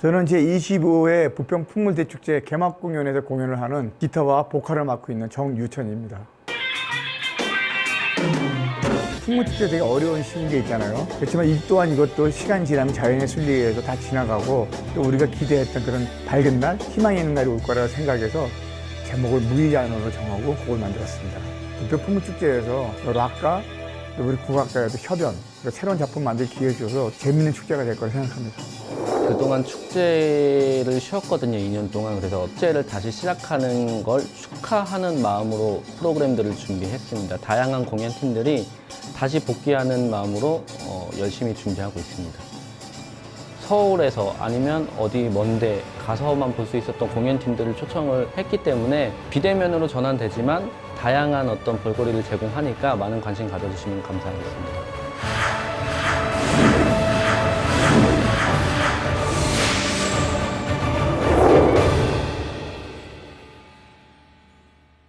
저는 제25회 부평 풍물대축제 개막 공연에서 공연을 하는 기타와 보컬을 맡고 있는 정유천입니다. 풍물축제 되게 어려운 시기인 게 있잖아요. 그렇지만 이 또한 이것도 시간 지나면 자연의 순리에 의해서 다 지나가고 또 우리가 기대했던 그런 밝은 날, 희망이 있는 날이 올 거라고 생각해서 제목을 무의잔으로 정하고 곡을 만들었습니다. 부평 풍물축제에서 락과 또 우리 국악가의 또 협연, 새로운 작품 만들 기회 줘서 재밌는 축제가 될 거라 생각합니다. 그동안 축제를 쉬었거든요, 2년 동안. 그래서 축제를 다시 시작하는 걸 축하하는 마음으로 프로그램들을 준비했습니다. 다양한 공연팀들이 다시 복귀하는 마음으로 어, 열심히 준비하고 있습니다. 서울에서 아니면 어디 먼데 가서만 볼 수 있었던 공연팀들을 초청을 했기 때문에 비대면으로 전환되지만 다양한 어떤 볼거리를 제공하니까 많은 관심 가져주시면 감사하겠습니다.